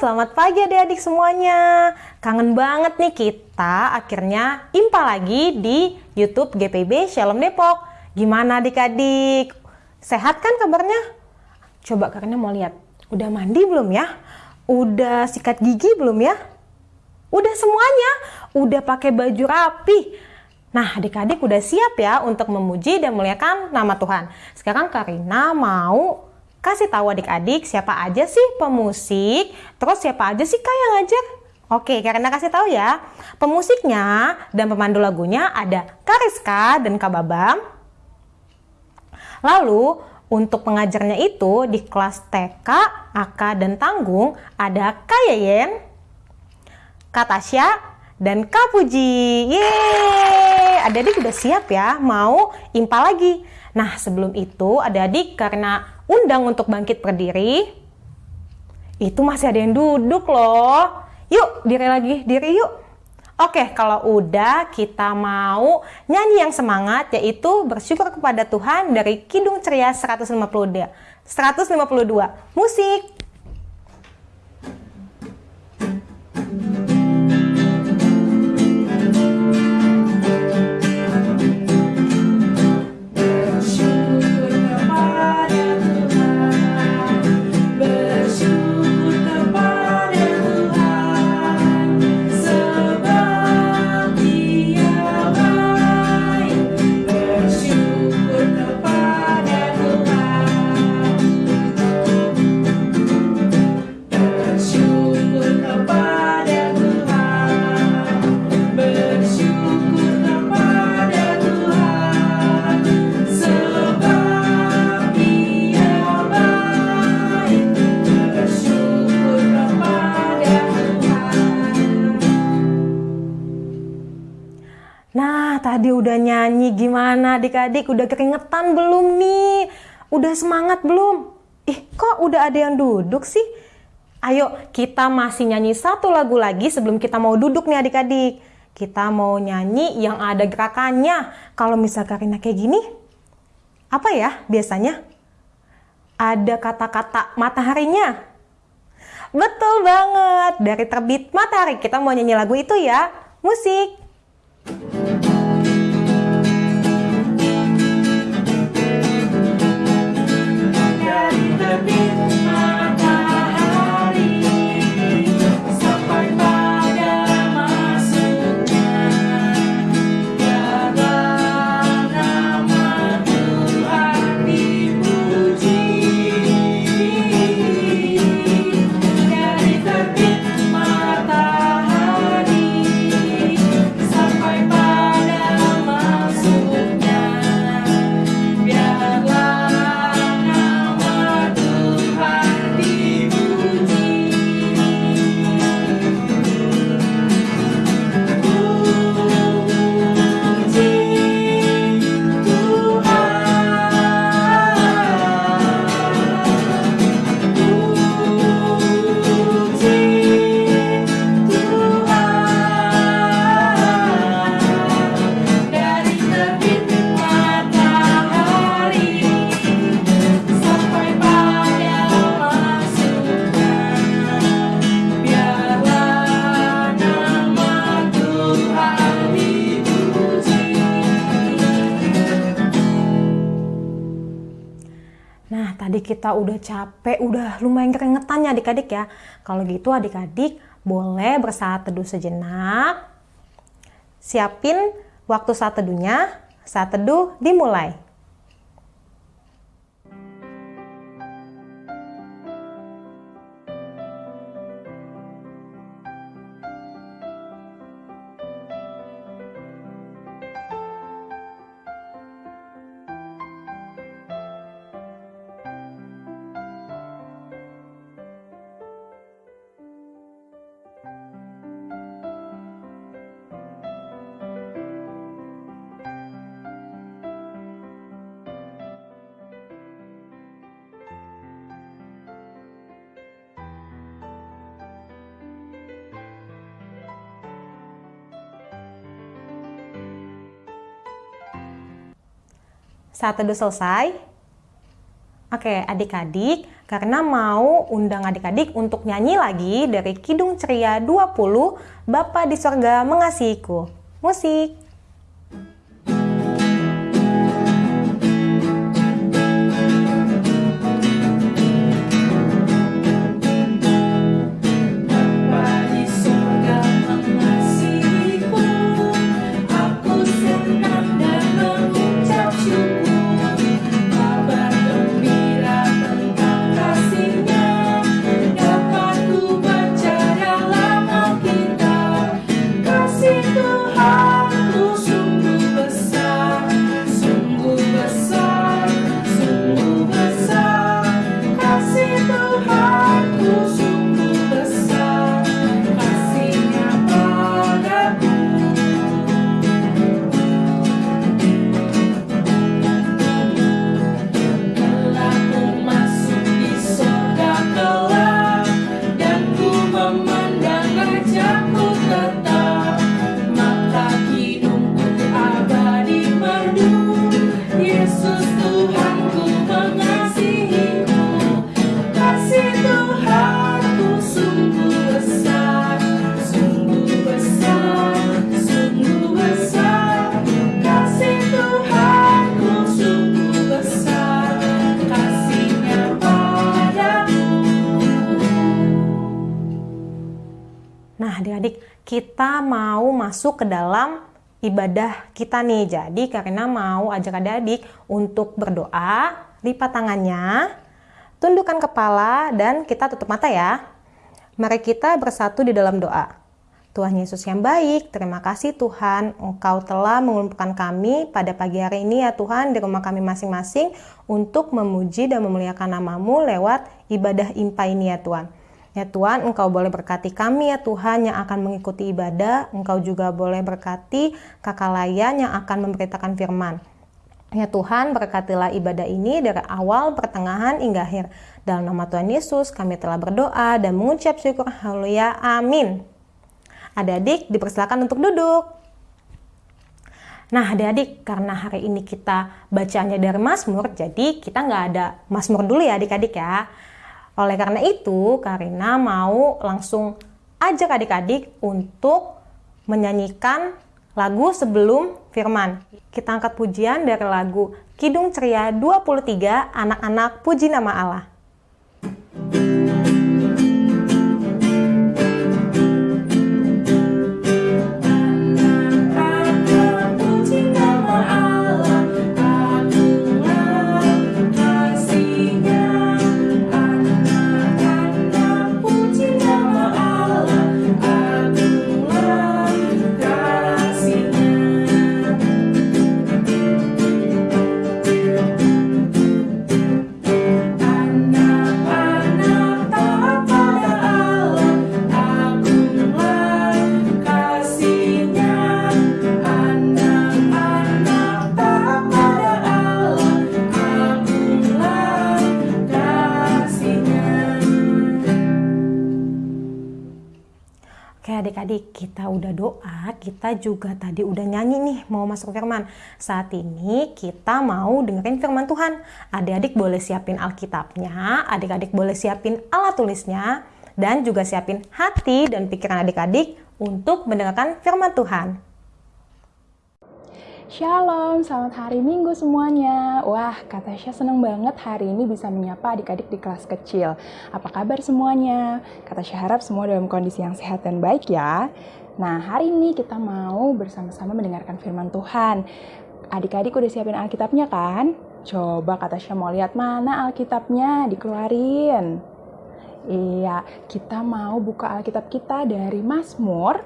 selamat pagi adik-adik semuanya. Kangen banget nih kita akhirnya impa lagi di YouTube GPB Shalom Depok. Gimana adik-adik? Sehat kan kabarnya? Coba karena mau lihat, udah mandi belum ya? Udah sikat gigi belum ya? Udah semuanya, udah pakai baju rapi. Nah, adik-adik udah siap ya untuk memuji dan muliakan nama Tuhan. Sekarang Karina mau kasih tahu adik-adik siapa aja sih pemusik, terus siapa aja sih kak yang ngajar. Oke, karena kasih tahu ya, pemusiknya dan pemandu lagunya ada Kariska dan Kak Babam. Lalu, untuk pengajarnya itu di kelas TK, AK, dan Tanggung ada Kak Yeyen, Kak Tasya, dan Kak Puji. Yeay! Adik-adik udah siap ya, mau impa lagi. Nah, sebelum itu adik-adik karena undang untuk bangkit berdiri, itu masih ada yang duduk loh. Yuk, diri lagi, diri yuk. Oke, kalau udah kita mau nyanyi yang semangat yaitu bersyukur kepada Tuhan dari Kidung Ceria 152. 152. Musik. Gimana adik-adik? Udah keringetan belum nih? Udah semangat belum? Ih, kok udah ada yang duduk sih? Ayo, kita masih nyanyi satu lagu lagi sebelum kita mau duduk nih adik-adik. Kita mau nyanyi yang ada gerakannya. Kalau misal Karina kayak gini, apa ya biasanya? Ada kata-kata mataharinya. Betul banget, dari terbit matahari kita mau nyanyi lagu itu ya. Musik. Tadi kita udah capek, udah lumayan keringetan ya adik-adik ya. Kalau gitu adik-adik boleh bersaat teduh sejenak. Siapin waktu saat teduhnya. Saat teduh dimulai. Saat teduh selesai, oke adik-adik, karena mau undang adik-adik untuk nyanyi lagi dari Kidung Ceria 20 Bapa di Sorga Mengasihiku. Musik! Kita mau masuk ke dalam ibadah kita nih. Jadi karena mau ajak adik-adik untuk berdoa, lipat tangannya, tundukkan kepala, dan kita tutup mata ya. Mari kita bersatu di dalam doa. Tuhan Yesus yang baik, terima kasih Tuhan, Engkau telah mengumpulkan kami pada pagi hari ini ya Tuhan di rumah kami masing-masing untuk memuji dan memuliakan namamu lewat ibadah impa ini ya Tuhan. Ya Tuhan, Engkau boleh berkati kami ya Tuhan yang akan mengikuti ibadah. Engkau juga boleh berkati kakak layan yang akan memberitakan firman. Ya Tuhan, berkatilah ibadah ini dari awal, pertengahan, hingga akhir. Dalam nama Tuhan Yesus, kami telah berdoa dan mengucap syukur. Haleluya. Amin. Adik-adik, dipersilakan untuk duduk. Nah, adik-adik, karena hari ini kita bacanya dari Mazmur, jadi kita nggak ada Mazmur dulu ya adik-adik ya. Oleh karena itu, Karina mau langsung ajak adik-adik untuk menyanyikan lagu sebelum firman. Kita angkat pujian dari lagu Kidung Ceria 23 Anak-anak Puji Nama Allah. adik-adik kita udah doa, kita juga tadi udah nyanyi nih mau masuk firman. Saat ini kita mau dengerin firman Tuhan. Adik-adik boleh siapin Alkitabnya, adik-adik boleh siapin alat tulisnya, dan juga siapin hati dan pikiran adik-adik untuk mendengarkan firman Tuhan. Shalom, selamat hari Minggu semuanya. Wah, kata seneng banget hari ini bisa menyapa adik-adik di kelas kecil. Apa kabar semuanya? Kata harap semua dalam kondisi yang sehat dan baik ya. Nah, hari ini kita mau bersama-sama mendengarkan firman Tuhan. Adik-adik udah siapin Alkitabnya kan? Coba kata Tasya mau lihat mana Alkitabnya, dikeluarin. Iya, kita mau buka Alkitab kita dari Mazmur.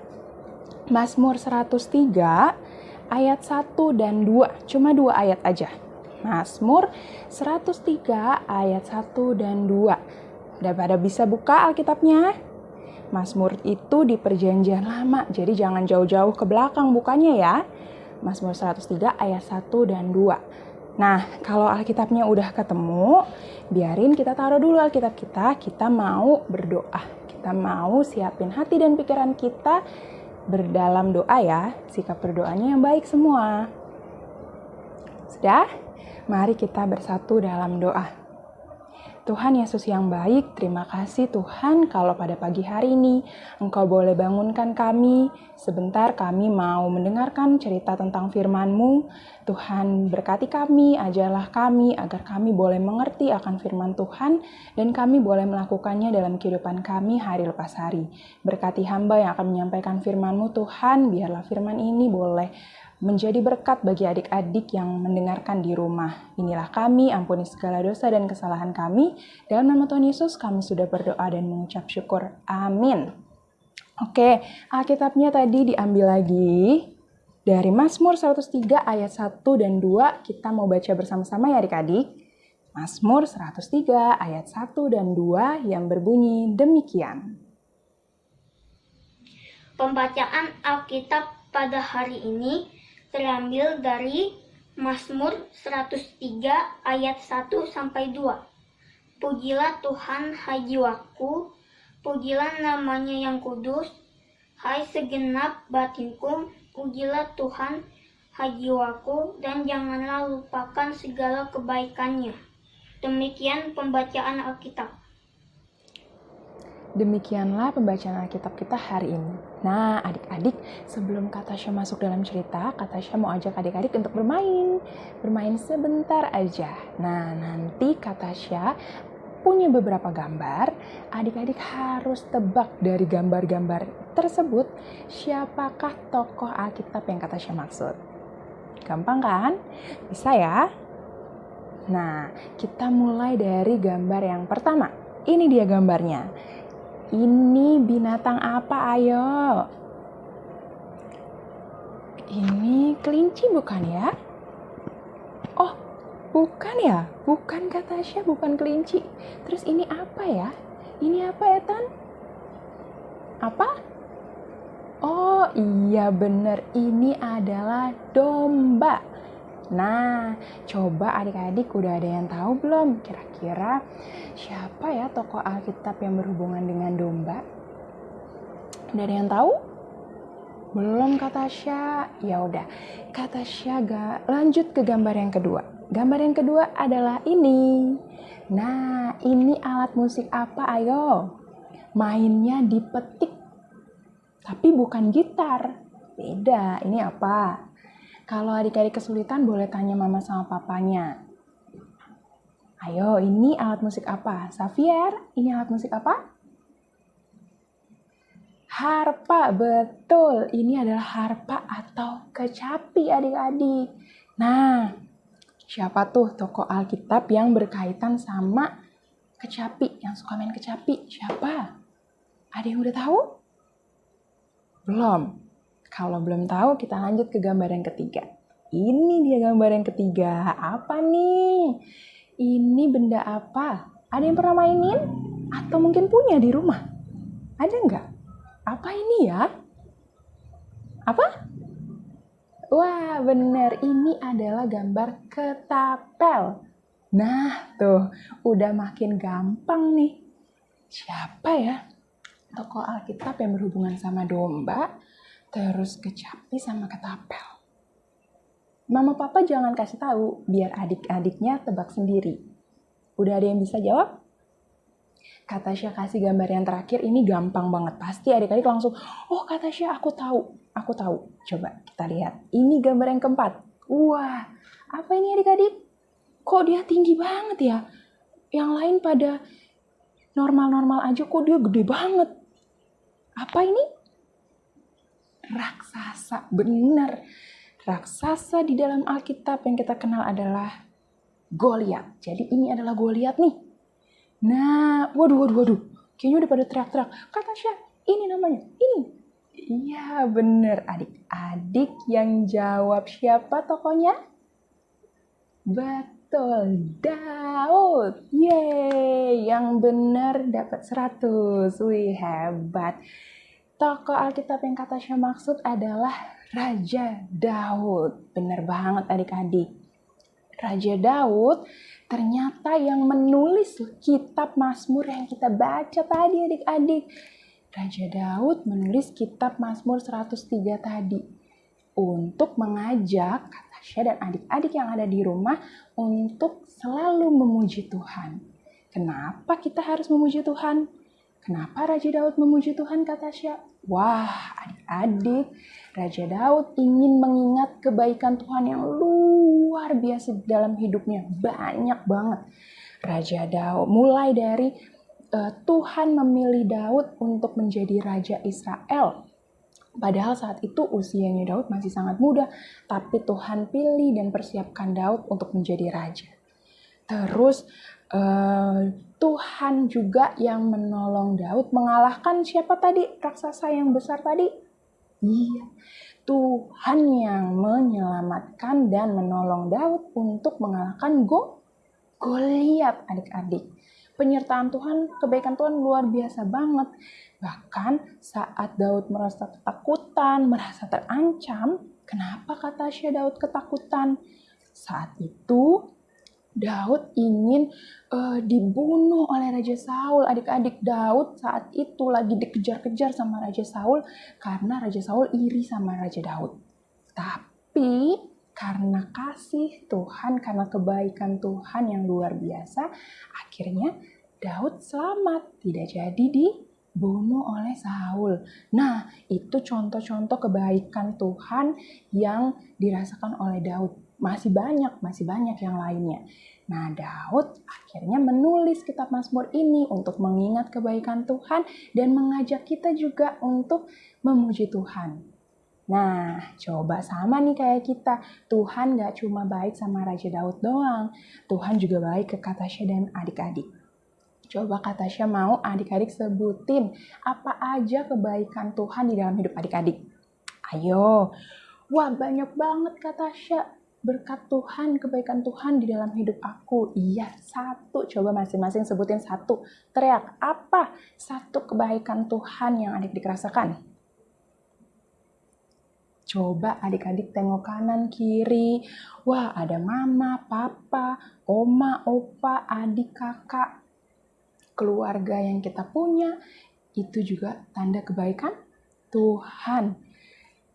Mazmur 103 ayat 1 dan 2. Cuma dua ayat aja. Mazmur 103 ayat 1 dan 2. Udah pada bisa buka Alkitabnya? Mazmur itu di perjanjian lama, jadi jangan jauh-jauh ke belakang bukanya ya. Mazmur 103 ayat 1 dan 2. Nah, kalau Alkitabnya udah ketemu, biarin kita taruh dulu Alkitab kita, kita mau berdoa. Kita mau siapin hati dan pikiran kita berdalam doa ya, sikap berdoanya yang baik semua. Sudah? Mari kita bersatu dalam doa. Tuhan Yesus yang baik, terima kasih Tuhan kalau pada pagi hari ini Engkau boleh bangunkan kami. Sebentar kami mau mendengarkan cerita tentang firman-Mu. Tuhan berkati kami, ajarlah kami agar kami boleh mengerti akan firman Tuhan dan kami boleh melakukannya dalam kehidupan kami hari lepas hari. Berkati hamba yang akan menyampaikan firman-Mu Tuhan, biarlah firman ini boleh menjadi berkat bagi adik-adik yang mendengarkan di rumah. Inilah kami, ampuni segala dosa dan kesalahan kami. Dalam nama Tuhan Yesus kami sudah berdoa dan mengucap syukur. Amin. Oke, Alkitabnya tadi diambil lagi dari Mazmur 103 ayat 1 dan 2. Kita mau baca bersama-sama ya adik-adik. Mazmur 103 ayat 1 dan 2 yang berbunyi demikian. Pembacaan Alkitab pada hari ini terambil dari Mazmur 103 ayat 1 sampai 2. Pujilah Tuhan hai jiwaku, pujilah namanya yang kudus, hai segenap batinku, pujilah Tuhan hai jiwaku, dan janganlah lupakan segala kebaikannya. Demikian pembacaan Alkitab. Demikianlah pembacaan Alkitab kita hari ini. Nah, adik-adik, sebelum Katasha masuk dalam cerita, Katasha mau ajak adik-adik untuk bermain. Bermain sebentar aja. Nah, nanti Katasha punya beberapa gambar. Adik-adik harus tebak dari gambar-gambar tersebut siapakah tokoh Alkitab yang Katasha maksud. Gampang kan? Bisa ya? Nah, kita mulai dari gambar yang pertama. Ini dia gambarnya. Ini binatang apa ayo? Ini kelinci bukan ya? Oh, bukan ya? Bukan kata Tasya, bukan kelinci. Terus ini apa ya? Ini apa ya, Tan? Apa? Oh iya bener, ini adalah domba. Nah, coba adik-adik udah ada yang tahu belum? Kira-kira siapa ya tokoh Alkitab yang berhubungan dengan domba? Udah ada yang tahu? Belum kata Tasya. Ya udah, kata Tasya lanjut ke gambar yang kedua. Gambar yang kedua adalah ini. Nah, ini alat musik apa? Ayo. Mainnya dipetik. Tapi bukan gitar. Beda. Ini apa? Kalau adik-adik kesulitan boleh tanya mama sama papanya. Ayo, ini alat musik apa? Xavier, ini alat musik apa? Harpa, betul. Ini adalah harpa atau kecapi adik-adik. Nah, siapa tuh tokoh Alkitab yang berkaitan sama kecapi, yang suka main kecapi? Siapa? Ada yang udah tahu? Belum. Kalau belum tahu, kita lanjut ke gambar yang ketiga. Ini dia gambar yang ketiga. Apa nih? Ini benda apa? Ada yang pernah mainin? Atau mungkin punya di rumah? Ada nggak? Apa ini ya? Apa? Wah, bener. Ini adalah gambar ketapel. Nah, tuh. Udah makin gampang nih. Siapa ya? Tokoh Alkitab yang berhubungan sama domba terus kecapi sama ketapel. Mama papa jangan kasih tahu biar adik-adiknya tebak sendiri. Udah ada yang bisa jawab? Kata Syah kasih gambar yang terakhir ini gampang banget. Pasti adik-adik langsung, oh kata Syah aku tahu, aku tahu. Coba kita lihat. Ini gambar yang keempat. Wah, apa ini adik-adik? Kok dia tinggi banget ya? Yang lain pada normal-normal aja kok dia gede banget. Apa ini? Raksasa. Benar. Raksasa di dalam Alkitab yang kita kenal adalah Goliat. Jadi ini adalah Goliat nih. Nah, waduh, waduh, waduh. Kayaknya udah pada teriak-teriak. Kata Syah, ini namanya, ini. Iya bener adik-adik yang jawab siapa tokonya? Betul, Daud. Yeay, yang benar dapat 100. Wih, hebat. Tokoh Alkitab yang kata saya maksud adalah Raja Daud. Benar banget adik-adik. Raja Daud ternyata yang menulis kitab Mazmur yang kita baca tadi adik-adik. Raja Daud menulis kitab Mazmur 103 tadi untuk mengajak Katasha dan adik-adik yang ada di rumah untuk selalu memuji Tuhan. Kenapa kita harus memuji Tuhan? Kenapa Raja Daud memuji Tuhan kata Tasya? Wah, adik-adik, Raja Daud ingin mengingat kebaikan Tuhan yang luar biasa dalam hidupnya. Banyak banget. Raja Daud mulai dari uh, Tuhan memilih Daud untuk menjadi raja Israel. Padahal saat itu usianya Daud masih sangat muda, tapi Tuhan pilih dan persiapkan Daud untuk menjadi raja. Terus uh, Tuhan juga yang menolong Daud mengalahkan siapa tadi raksasa yang besar tadi? Iya, Tuhan yang menyelamatkan dan menolong Daud untuk mengalahkan Go Goliat adik-adik penyertaan Tuhan, kebaikan Tuhan luar biasa banget. Bahkan saat Daud merasa ketakutan, merasa terancam, kenapa kata Syah Daud ketakutan? Saat itu Daud ingin uh, dibunuh oleh Raja Saul. Adik-adik Daud saat itu lagi dikejar-kejar sama Raja Saul karena Raja Saul iri sama Raja Daud. Tapi karena kasih Tuhan, karena kebaikan Tuhan yang luar biasa, akhirnya Daud selamat, tidak jadi dibunuh oleh Saul. Nah, itu contoh-contoh kebaikan Tuhan yang dirasakan oleh Daud. Masih banyak, masih banyak yang lainnya. Nah, Daud akhirnya menulis kitab Mazmur ini untuk mengingat kebaikan Tuhan dan mengajak kita juga untuk memuji Tuhan. Nah, coba sama nih kayak kita. Tuhan gak cuma baik sama Raja Daud doang. Tuhan juga baik ke Katasha dan adik-adik. Coba Katasha mau adik-adik sebutin apa aja kebaikan Tuhan di dalam hidup adik-adik. Ayo. Wah, banyak banget Katasha. Berkat Tuhan, kebaikan Tuhan di dalam hidup aku. Iya, satu. Coba masing-masing sebutin satu. Teriak, apa satu kebaikan Tuhan yang adik-adik rasakan? Coba adik-adik tengok kanan kiri. Wah, ada mama, papa, oma, opa, adik, kakak. Keluarga yang kita punya itu juga tanda kebaikan Tuhan.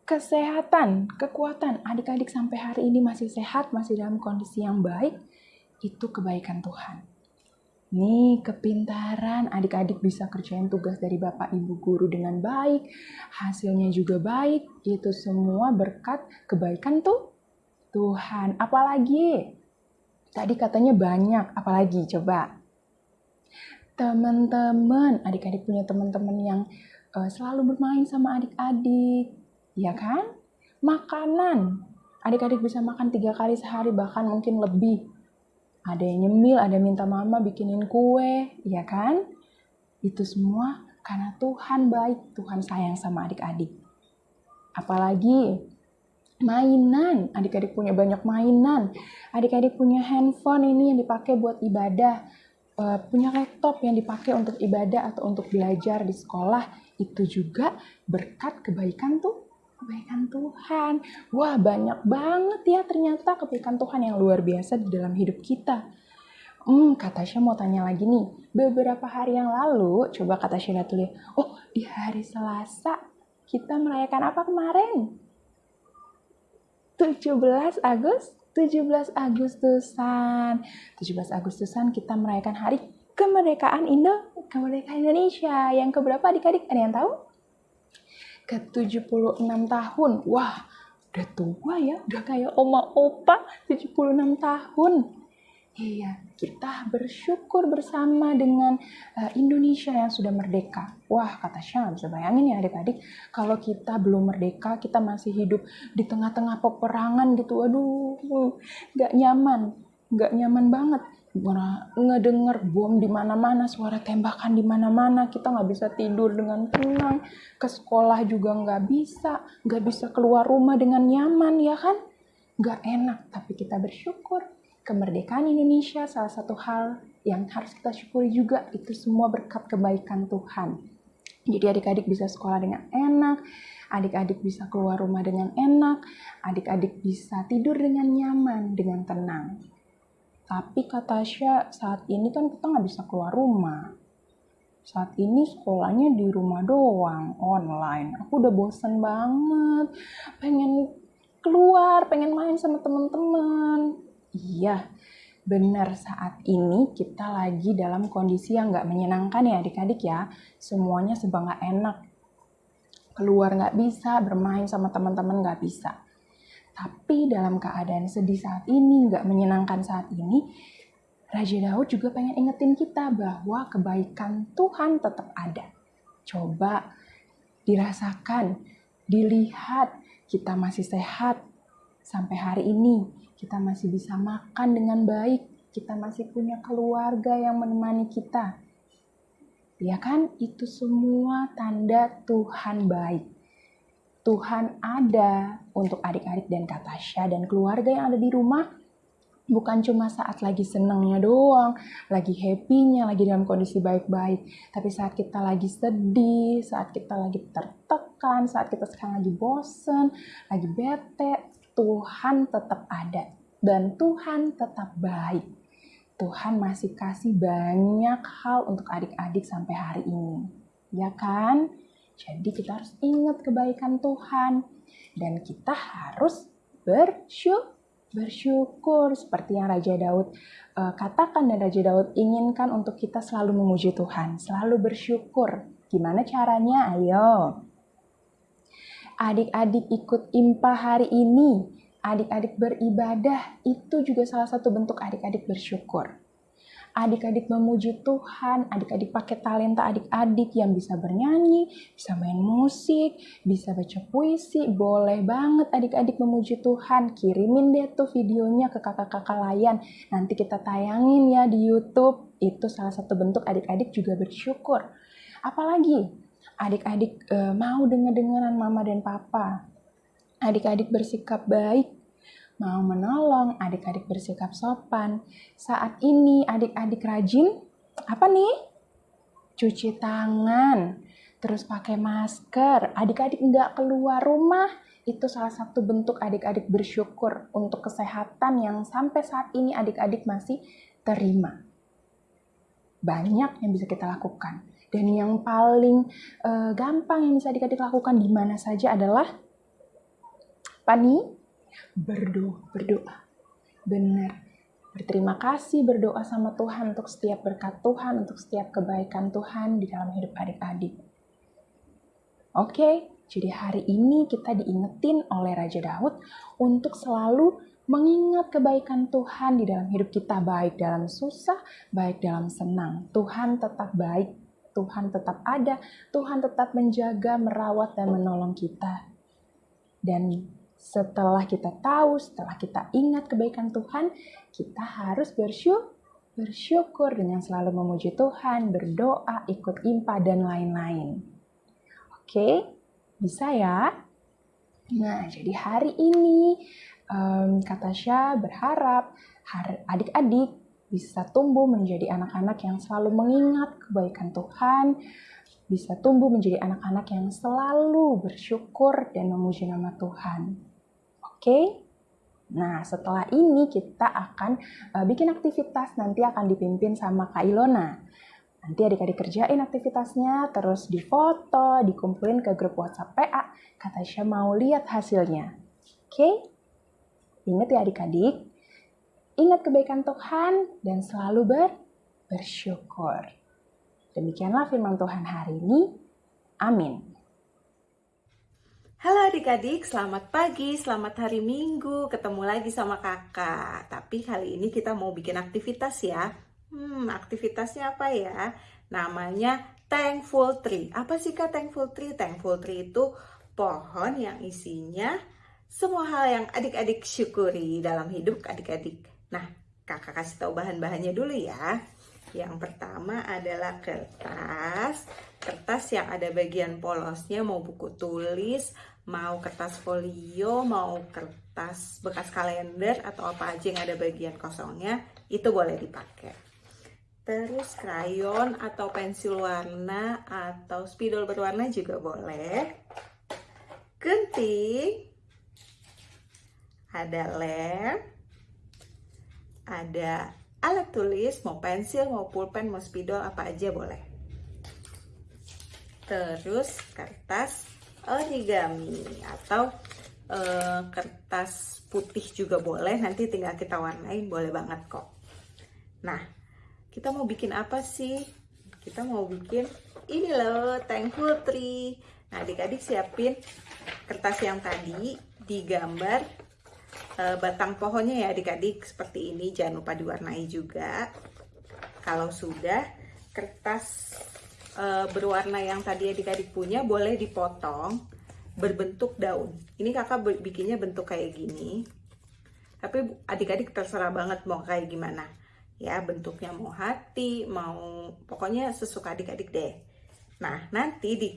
Kesehatan, kekuatan adik-adik sampai hari ini masih sehat, masih dalam kondisi yang baik, itu kebaikan Tuhan. Nih, kepintaran, adik-adik bisa kerjain tugas dari Bapak Ibu guru dengan baik, hasilnya juga baik, itu semua berkat kebaikan tuh Tuhan. Apalagi? Tadi katanya banyak, apalagi coba? Teman-teman, adik-adik punya teman-teman yang uh, selalu bermain sama adik-adik, ya kan? Makanan, adik-adik bisa makan tiga kali sehari, bahkan mungkin lebih ada yang nyemil, ada yang minta mama bikinin kue, ya kan? Itu semua karena Tuhan baik, Tuhan sayang sama adik-adik. Apalagi mainan, adik-adik punya banyak mainan. Adik-adik punya handphone ini yang dipakai buat ibadah. Uh, punya laptop yang dipakai untuk ibadah atau untuk belajar di sekolah. Itu juga berkat kebaikan tuh kebaikan Tuhan. Wah, banyak banget ya ternyata kebaikan Tuhan yang luar biasa di dalam hidup kita. Hmm, kata Tasya mau tanya lagi nih. Beberapa hari yang lalu, coba kata Tasya lihat dulu Oh, di hari Selasa kita merayakan apa kemarin? 17 Agustus 17 Agustusan. 17 Agustusan kita merayakan hari kemerdekaan Indo, kemerdekaan Indonesia. Yang keberapa adik-adik? Ada yang tahu? Ke-76 tahun. Wah, udah tua ya, udah kayak oma opa 76 tahun. Iya, kita bersyukur bersama dengan uh, Indonesia yang sudah merdeka. Wah, kata Syah, bisa bayangin ya adik-adik, kalau kita belum merdeka, kita masih hidup di tengah-tengah peperangan gitu. Aduh, gak nyaman, gak nyaman banget ngedenger bom di mana-mana, suara tembakan di mana-mana, kita nggak bisa tidur dengan tenang, ke sekolah juga nggak bisa, nggak bisa keluar rumah dengan nyaman, ya kan? Nggak enak, tapi kita bersyukur. Kemerdekaan Indonesia salah satu hal yang harus kita syukuri juga, itu semua berkat kebaikan Tuhan. Jadi adik-adik bisa sekolah dengan enak, adik-adik bisa keluar rumah dengan enak, adik-adik bisa tidur dengan nyaman, dengan tenang. Tapi kata Tasya, saat ini kan kita nggak bisa keluar rumah. Saat ini sekolahnya di rumah doang, online. Aku udah bosen banget, pengen keluar, pengen main sama temen-temen. Iya, Benar saat ini kita lagi dalam kondisi yang nggak menyenangkan ya adik-adik ya. Semuanya serba nggak enak. Keluar nggak bisa, bermain sama teman-teman nggak bisa. Tapi dalam keadaan sedih saat ini, nggak menyenangkan saat ini, Raja Daud juga pengen ingetin kita bahwa kebaikan Tuhan tetap ada. Coba dirasakan, dilihat, kita masih sehat sampai hari ini kita masih bisa makan dengan baik, kita masih punya keluarga yang menemani kita. Ya kan, itu semua tanda Tuhan baik. Tuhan ada untuk adik-adik dan Katasha dan keluarga yang ada di rumah bukan cuma saat lagi senangnya doang, lagi happy-nya, lagi dalam kondisi baik-baik. Tapi saat kita lagi sedih, saat kita lagi tertekan, saat kita sekarang lagi bosen, lagi bete, Tuhan tetap ada dan Tuhan tetap baik. Tuhan masih kasih banyak hal untuk adik-adik sampai hari ini. Ya kan? Jadi kita harus ingat kebaikan Tuhan dan kita harus bersyukur bersyukur seperti yang Raja Daud uh, katakan dan Raja Daud inginkan untuk kita selalu memuji Tuhan, selalu bersyukur. Gimana caranya? Ayo. Adik-adik ikut impa hari ini adik-adik beribadah itu juga salah satu bentuk adik-adik bersyukur. Adik-adik memuji Tuhan, adik-adik pakai talenta adik-adik yang bisa bernyanyi, bisa main musik, bisa baca puisi, boleh banget adik-adik memuji Tuhan. Kirimin deh tuh videonya ke kakak-kakak layan, nanti kita tayangin ya di YouTube. Itu salah satu bentuk adik-adik juga bersyukur. Apalagi adik-adik e, mau dengar-dengaran mama dan papa, adik-adik bersikap baik, mau menolong, adik-adik bersikap sopan. Saat ini adik-adik rajin apa nih? Cuci tangan, terus pakai masker. Adik-adik nggak keluar rumah, itu salah satu bentuk adik-adik bersyukur untuk kesehatan yang sampai saat ini adik-adik masih terima. Banyak yang bisa kita lakukan. Dan yang paling uh, gampang yang bisa adik-adik lakukan di mana saja adalah apa nih? Berdoa, berdoa. Benar. Berterima kasih berdoa sama Tuhan untuk setiap berkat Tuhan, untuk setiap kebaikan Tuhan di dalam hidup adik-adik. Oke, jadi hari ini kita diingetin oleh Raja Daud untuk selalu mengingat kebaikan Tuhan di dalam hidup kita, baik dalam susah, baik dalam senang. Tuhan tetap baik, Tuhan tetap ada, Tuhan tetap menjaga, merawat, dan menolong kita. Dan setelah kita tahu, setelah kita ingat kebaikan Tuhan, kita harus bersyukur, bersyukur dengan selalu memuji Tuhan, berdoa, ikut impa, dan lain-lain. Oke, bisa ya? Nah, jadi hari ini um, kata Syah berharap adik-adik bisa tumbuh menjadi anak-anak yang selalu mengingat kebaikan Tuhan, bisa tumbuh menjadi anak-anak yang selalu bersyukur dan memuji nama Tuhan. Oke? Nah, setelah ini kita akan uh, bikin aktivitas nanti akan dipimpin sama Kak Ilona. Nanti adik-adik kerjain aktivitasnya, terus difoto, dikumpulin ke grup WhatsApp PA. Kata Syah mau lihat hasilnya. Oke? Ingat ya adik-adik, ingat kebaikan Tuhan dan selalu ber bersyukur. Demikianlah firman Tuhan hari ini. Amin. Halo adik-adik, selamat pagi, selamat hari Minggu, ketemu lagi sama kakak. Tapi kali ini kita mau bikin aktivitas ya. Hmm, aktivitasnya apa ya? Namanya Thankful Tree. Apa sih kak Thankful Tree? Thankful Tree itu pohon yang isinya semua hal yang adik-adik syukuri dalam hidup adik-adik. Nah, kakak kasih tahu bahan-bahannya dulu ya. Yang pertama adalah kertas, kertas yang ada bagian polosnya mau buku tulis, mau kertas folio, mau kertas bekas kalender atau apa aja yang ada bagian kosongnya, itu boleh dipakai. Terus krayon atau pensil warna atau spidol berwarna juga boleh. Gunting, ada lem, ada alat tulis, mau pensil, mau pulpen, mau spidol, apa aja boleh. Terus kertas origami atau uh, kertas putih juga boleh nanti tinggal kita warnain boleh banget kok Nah, kita mau bikin apa sih? Kita mau bikin ini loh, thankful tree. Nah, adik-adik siapin kertas yang tadi digambar e, batang pohonnya ya adik-adik seperti ini. Jangan lupa diwarnai juga. Kalau sudah, kertas e, berwarna yang tadi adik-adik punya boleh dipotong berbentuk daun. Ini kakak bikinnya bentuk kayak gini. Tapi adik-adik terserah banget mau kayak gimana ya bentuknya mau hati mau pokoknya sesuka adik-adik deh nah nanti di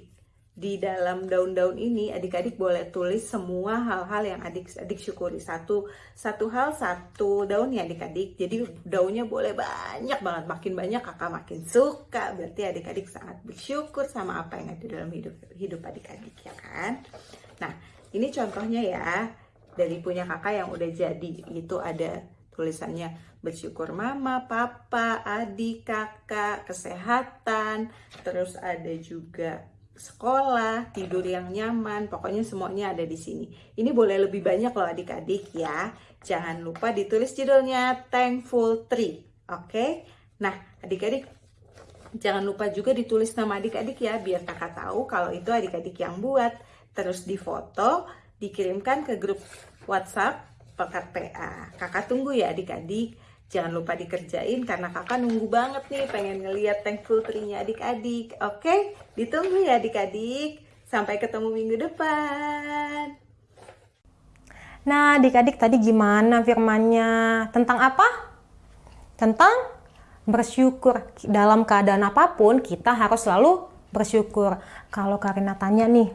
di dalam daun-daun ini adik-adik boleh tulis semua hal-hal yang adik-adik syukuri. Satu satu hal satu daun ya adik-adik. Jadi daunnya boleh banyak banget. Makin banyak kakak makin suka. Berarti adik-adik sangat bersyukur sama apa yang ada dalam hidup hidup adik-adik ya kan? Nah ini contohnya ya dari punya kakak yang udah jadi. Itu ada tulisannya bersyukur mama, papa, adik, kakak, kesehatan, terus ada juga sekolah, tidur yang nyaman, pokoknya semuanya ada di sini. Ini boleh lebih banyak loh adik-adik ya. Jangan lupa ditulis judulnya Thankful Tree. Oke? Nah, adik-adik jangan lupa juga ditulis nama adik-adik ya biar kakak tahu kalau itu adik-adik yang buat. Terus difoto, dikirimkan ke grup WhatsApp Pekat PA. Kakak tunggu ya adik-adik. Jangan lupa dikerjain karena kakak nunggu banget nih pengen ngeliat thankful tree-nya adik-adik. Oke, ditunggu ya adik-adik. Sampai ketemu minggu depan. Nah, adik-adik tadi gimana firmannya? Tentang apa? Tentang bersyukur. Dalam keadaan apa pun, kita harus selalu bersyukur. Kalau Karina tanya nih,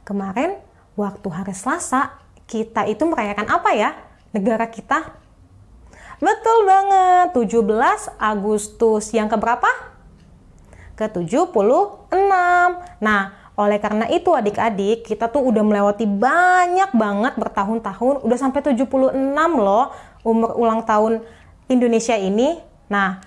kemarin waktu hari Selasa, kita itu merayakan apa ya? Negara kita Betul banget, 17 Agustus. Yang keberapa? Ke-76. Nah, oleh karena itu adik-adik, kita tuh udah melewati banyak banget bertahun-tahun, udah sampai 76 loh umur ulang tahun Indonesia ini. Nah,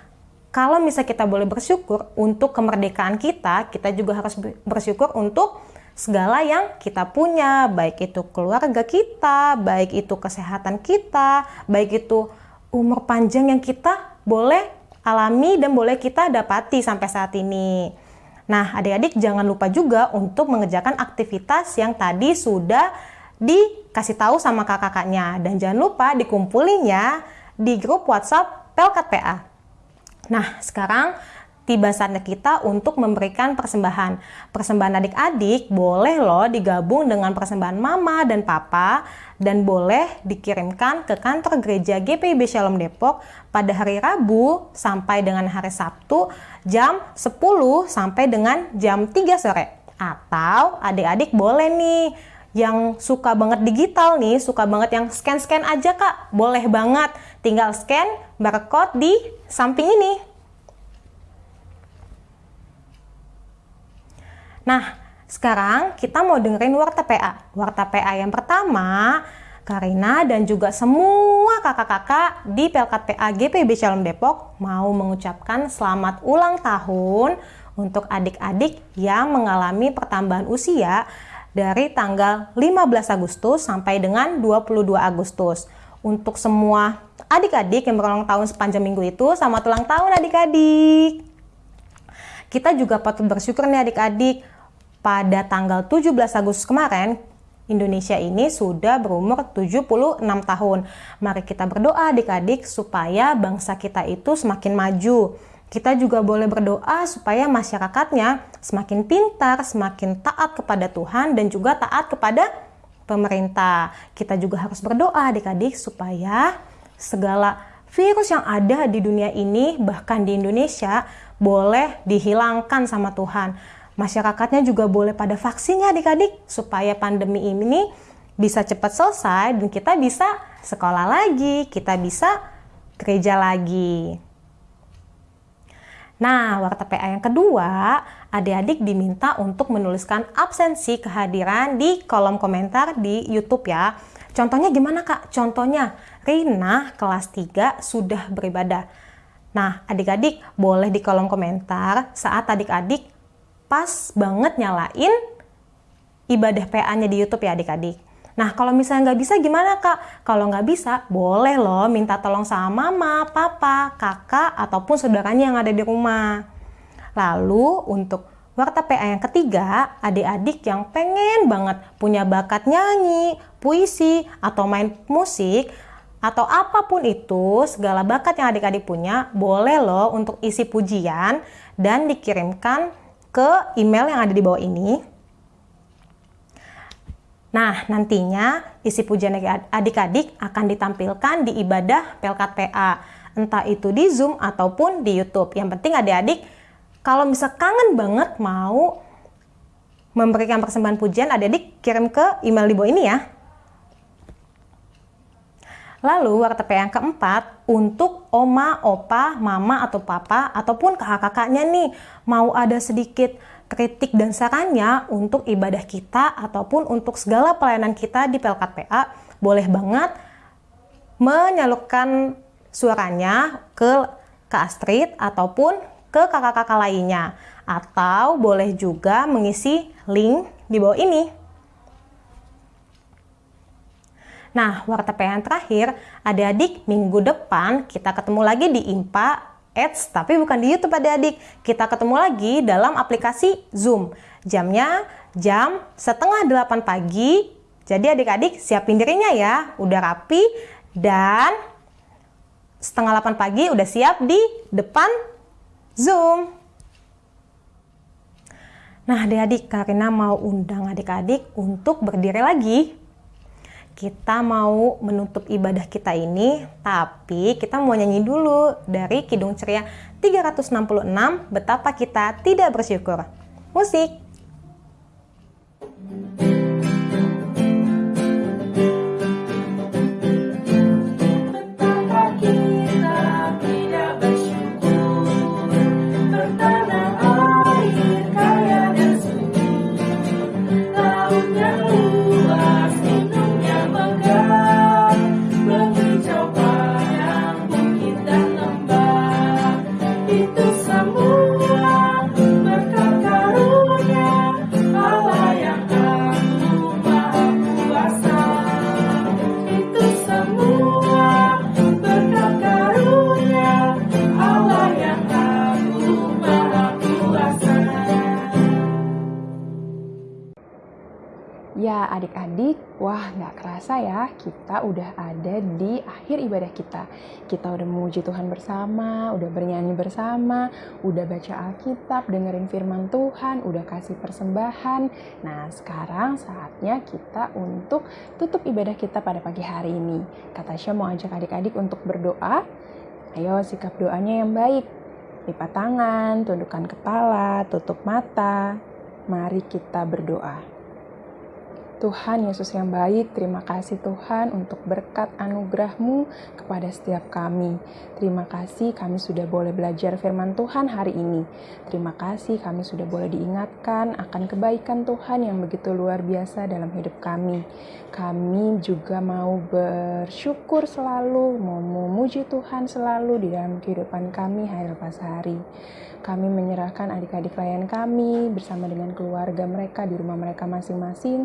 kalau misalnya kita boleh bersyukur untuk kemerdekaan kita, kita juga harus bersyukur untuk segala yang kita punya, baik itu keluarga kita, baik itu kesehatan kita, baik itu umur panjang yang kita boleh alami dan boleh kita dapati sampai saat ini. Nah, adik-adik jangan lupa juga untuk mengerjakan aktivitas yang tadi sudah dikasih tahu sama kakak-kakaknya. Dan jangan lupa dikumpulinya di grup WhatsApp Pelkat PA. Nah, sekarang tiba saatnya kita untuk memberikan persembahan. Persembahan adik-adik boleh loh digabung dengan persembahan mama dan papa dan boleh dikirimkan ke kantor gereja GPIB Shalom Depok pada hari Rabu sampai dengan hari Sabtu jam 10 sampai dengan jam 3 sore. Atau adik-adik boleh nih yang suka banget digital nih, suka banget yang scan-scan aja kak, boleh banget. Tinggal scan barcode di samping ini. Nah, sekarang kita mau dengerin Warta PA. Warta PA yang pertama, Karina dan juga semua kakak-kakak di Pelkat PA GPB Shalom Depok mau mengucapkan selamat ulang tahun untuk adik-adik yang mengalami pertambahan usia dari tanggal 15 Agustus sampai dengan 22 Agustus. Untuk semua adik-adik yang berulang tahun sepanjang minggu itu, selamat ulang tahun adik-adik. Kita juga patut bersyukur nih adik-adik pada tanggal 17 Agustus kemarin, Indonesia ini sudah berumur 76 tahun. Mari kita berdoa adik-adik supaya bangsa kita itu semakin maju. Kita juga boleh berdoa supaya masyarakatnya semakin pintar, semakin taat kepada Tuhan dan juga taat kepada pemerintah. Kita juga harus berdoa adik-adik supaya segala virus yang ada di dunia ini bahkan di Indonesia boleh dihilangkan sama Tuhan masyarakatnya juga boleh pada vaksinnya adik-adik supaya pandemi ini bisa cepat selesai dan kita bisa sekolah lagi, kita bisa gereja lagi. Nah, warta PA yang kedua, adik-adik diminta untuk menuliskan absensi kehadiran di kolom komentar di YouTube ya. Contohnya gimana kak? Contohnya, Rina kelas 3 sudah beribadah. Nah, adik-adik boleh di kolom komentar saat adik-adik pas banget nyalain ibadah PA-nya di YouTube ya adik-adik. Nah, kalau misalnya nggak bisa gimana kak? Kalau nggak bisa, boleh loh minta tolong sama mama, papa, kakak, ataupun saudaranya yang ada di rumah. Lalu untuk warta PA yang ketiga, adik-adik yang pengen banget punya bakat nyanyi, puisi, atau main musik, atau apa pun itu, segala bakat yang adik-adik punya, boleh loh untuk isi pujian dan dikirimkan ke email yang ada di bawah ini Nah, nantinya isi pujian adik-adik akan ditampilkan di ibadah Pelkat PA, entah itu di Zoom ataupun di YouTube. Yang penting adik-adik kalau misal kangen banget mau memberikan persembahan pujian, adik-adik kirim ke email di bawah ini ya. Lalu warta PA yang keempat, untuk oma, opa, mama, atau papa, ataupun kakak-kakaknya nih, mau ada sedikit kritik dan sarannya untuk ibadah kita ataupun untuk segala pelayanan kita di Pelkat PA, boleh banget menyalurkan suaranya ke Kak Astrid ataupun ke kakak-kakak lainnya. Atau boleh juga mengisi link di bawah ini. Nah, warta yang terakhir, adik-adik minggu depan kita ketemu lagi di IMPA Ads, tapi bukan di YouTube adik-adik. Kita ketemu lagi dalam aplikasi Zoom. Jamnya jam setengah delapan pagi. Jadi adik-adik siapin dirinya ya, udah rapi dan setengah delapan pagi udah siap di depan Zoom. Nah adik-adik, Karina mau undang adik-adik untuk berdiri lagi kita mau menutup ibadah kita ini, tapi kita mau nyanyi dulu dari Kidung Ceria 366, Betapa Kita Tidak Bersyukur. Musik! Ya kerasa ya kita udah ada di akhir ibadah kita. Kita udah memuji Tuhan bersama, udah bernyanyi bersama, udah baca Alkitab, dengerin firman Tuhan, udah kasih persembahan. Nah sekarang saatnya kita untuk tutup ibadah kita pada pagi hari ini. Kata Syah mau ajak adik-adik untuk berdoa. Ayo sikap doanya yang baik. Lipat tangan, tundukkan kepala, tutup mata. Mari kita berdoa. Tuhan Yesus yang baik, terima kasih Tuhan untuk berkat anugerahmu kepada setiap kami. Terima kasih kami sudah boleh belajar firman Tuhan hari ini. Terima kasih kami sudah boleh diingatkan akan kebaikan Tuhan yang begitu luar biasa dalam hidup kami. Kami juga mau bersyukur selalu, mau memuji Tuhan selalu di dalam kehidupan kami hari lepas hari. Kami menyerahkan adik-adik klien kami bersama dengan keluarga mereka di rumah mereka masing-masing.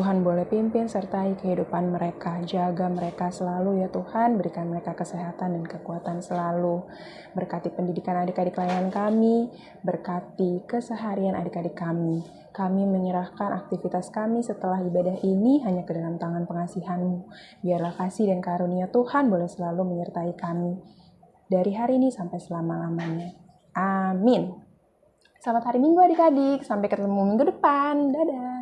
Boleh pimpin sertai kehidupan mereka. Jaga mereka selalu ya Tuhan. Berikan mereka kesehatan dan kekuatan selalu. Berkati pendidikan adik-adik klien kami. Berkati keseharian adik-adik kami. Kami menyerahkan aktivitas kami setelah ibadah ini hanya ke dalam tangan pengasihanmu. Biarlah kasih dan karunia Tuhan boleh selalu menyertai kami. Dari hari ini sampai selama-lamanya. Amin. Selamat hari Minggu adik-adik. Sampai ketemu minggu depan. Dadah.